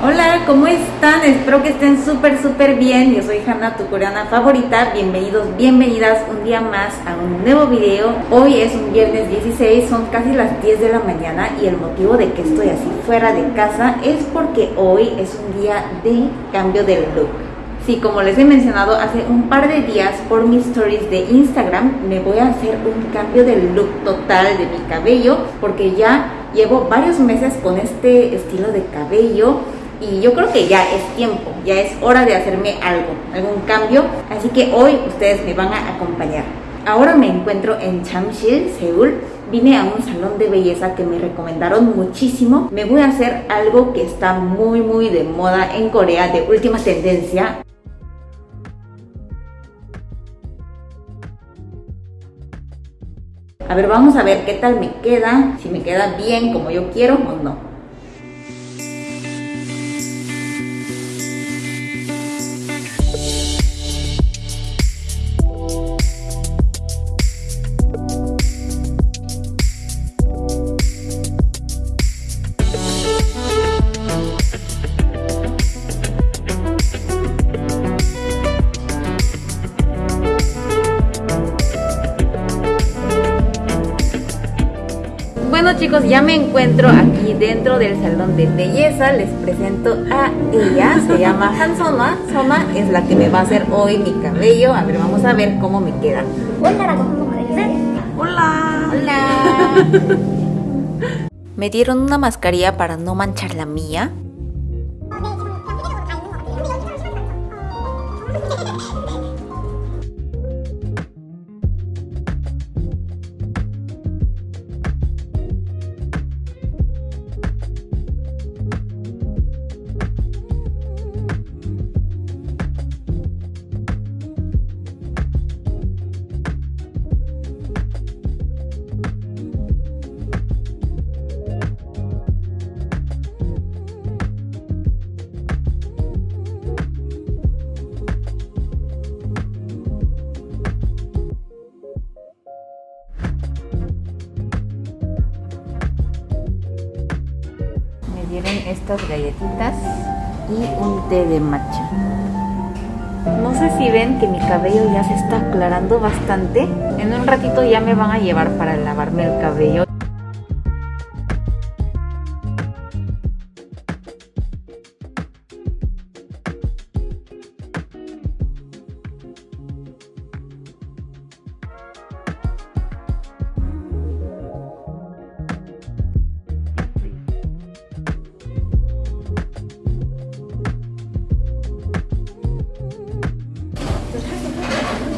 Hola, ¿cómo están? Espero que estén súper, súper bien. Yo soy Hanna, tu coreana favorita. Bienvenidos, bienvenidas un día más a un nuevo video. Hoy es un viernes 16, son casi las 10 de la mañana y el motivo de que estoy así fuera de casa es porque hoy es un día de cambio de look. Sí, como les he mencionado hace un par de días por mis stories de Instagram, me voy a hacer un cambio de look total de mi cabello porque ya llevo varios meses con este estilo de cabello y yo creo que ya es tiempo, ya es hora de hacerme algo, algún cambio, así que hoy ustedes me van a acompañar. Ahora me encuentro en Chamsil, Seúl. Vine a un salón de belleza que me recomendaron muchísimo. Me voy a hacer algo que está muy muy de moda en Corea, de última tendencia. A ver, vamos a ver qué tal me queda, si me queda bien como yo quiero o no. Chicos, ya me encuentro aquí dentro del salón de belleza. Les presento a ella, se llama Hansoma. Soma es la que me va a hacer hoy mi cabello. A ver, vamos a ver cómo me queda. Hola. Hola. me dieron una mascarilla para no manchar la mía. Dieron estas galletitas y un té de matcha. No sé si ven que mi cabello ya se está aclarando bastante. En un ratito ya me van a llevar para lavarme el cabello.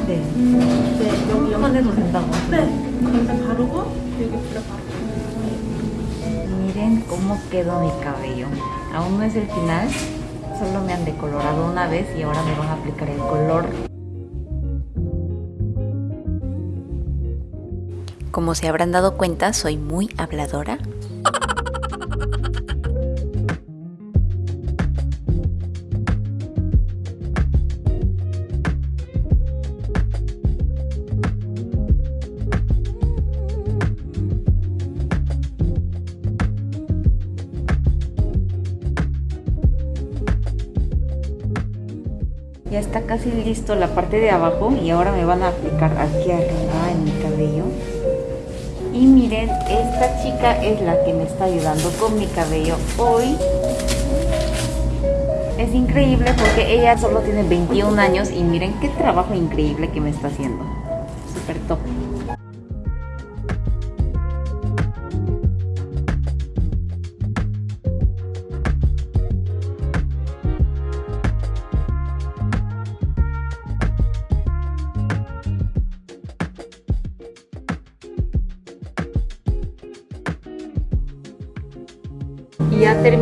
네. 네, 여기 꺼내도 된다고. 네. 건데 바르고 여기 불에 바르고. Miren cómo quedó mi cabello. Aún no es el final. Solo me han decolorado una vez y ahora me van a aplicar el color. Como se habrán dado cuenta, soy muy habladora. Está casi listo la parte de abajo y ahora me van a aplicar aquí arriba en mi cabello. Y miren, esta chica es la que me está ayudando con mi cabello hoy. Es increíble porque ella solo tiene 21 años y miren qué trabajo increíble que me está haciendo. Súper top.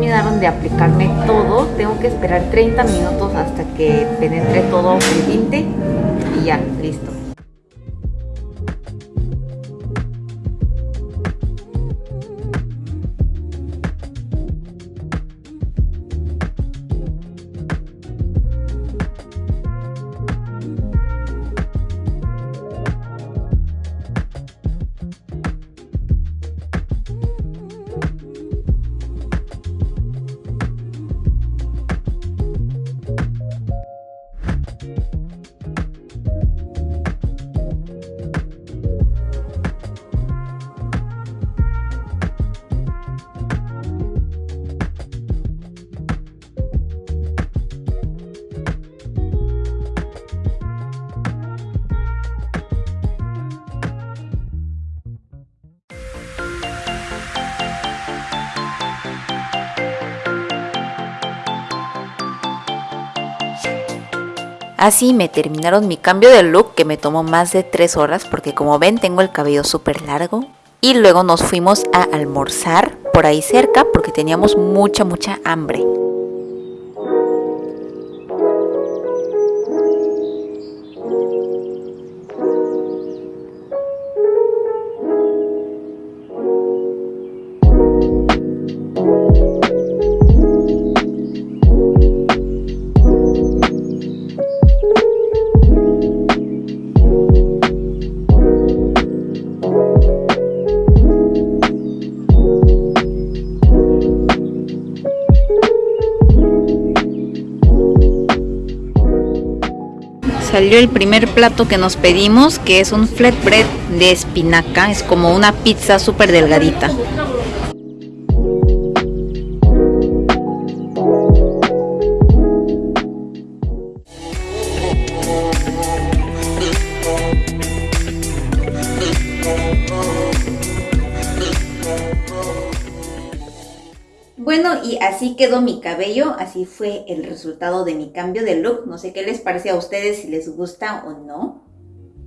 Terminaron de aplicarme todo. Tengo que esperar 30 minutos hasta que penetre todo el tinte y ya, listo. Así me terminaron mi cambio de look que me tomó más de 3 horas porque como ven tengo el cabello súper largo. Y luego nos fuimos a almorzar por ahí cerca porque teníamos mucha mucha hambre. Salió el primer plato que nos pedimos, que es un flatbread de espinaca. Es como una pizza súper delgadita. Y así quedó mi cabello, así fue el resultado de mi cambio de look. No sé qué les parece a ustedes, si les gusta o no.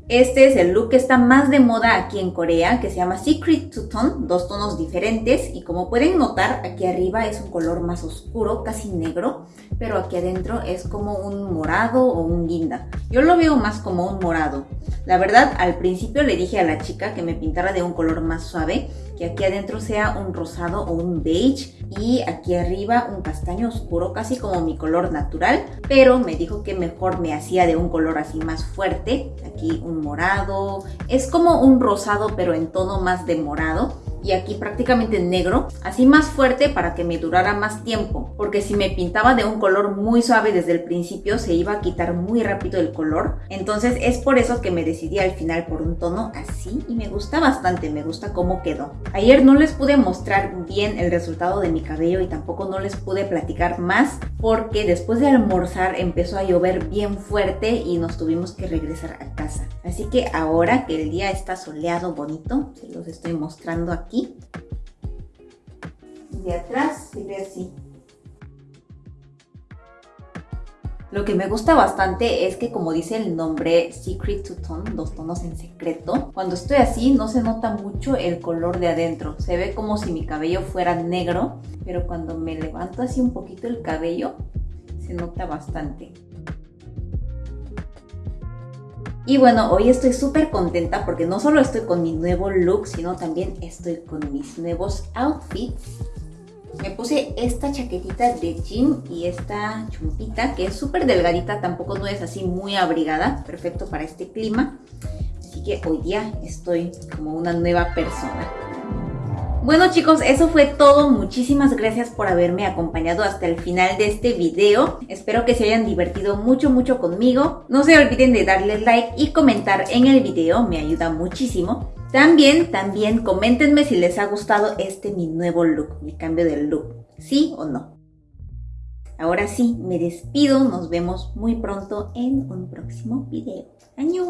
Este es el look que está más de moda aquí en Corea, que se llama Secret Two Tone, dos tonos diferentes. Y como pueden notar, aquí arriba es un color más oscuro, casi negro, pero aquí adentro es como un morado o un guinda. Yo lo veo más como un morado. La verdad, al principio le dije a la chica que me pintara de un color más suave, que aquí adentro sea un rosado o un beige y aquí arriba un castaño oscuro, casi como mi color natural, pero me dijo que mejor me hacía de un color así más fuerte, un morado, es como un rosado pero en tono más de morado y aquí prácticamente negro, así más fuerte para que me durara más tiempo, porque si me pintaba de un color muy suave desde el principio se iba a quitar muy rápido el color, entonces es por eso que me decidí al final por un tono así y me gusta bastante, me gusta cómo quedó. Ayer no les pude mostrar bien el resultado de mi cabello y tampoco no les pude platicar más porque después de almorzar empezó a llover bien fuerte y nos tuvimos que regresar a casa. Así que ahora que el día está soleado, bonito, se los estoy mostrando aquí de atrás se ve así. Lo que me gusta bastante es que como dice el nombre Secret to Tone, dos tonos en secreto, cuando estoy así no se nota mucho el color de adentro. Se ve como si mi cabello fuera negro, pero cuando me levanto así un poquito el cabello, se nota bastante. Y bueno, hoy estoy súper contenta porque no solo estoy con mi nuevo look, sino también estoy con mis nuevos outfits. Me puse esta chaquetita de jean y esta chumpita que es súper delgadita, tampoco no es así muy abrigada, perfecto para este clima. Así que hoy día estoy como una nueva persona. Bueno chicos, eso fue todo. Muchísimas gracias por haberme acompañado hasta el final de este video. Espero que se hayan divertido mucho, mucho conmigo. No se olviden de darle like y comentar en el video, me ayuda muchísimo. También, también coméntenme si les ha gustado este mi nuevo look, mi cambio de look. ¿Sí o no? Ahora sí, me despido. Nos vemos muy pronto en un próximo video. ¡Año!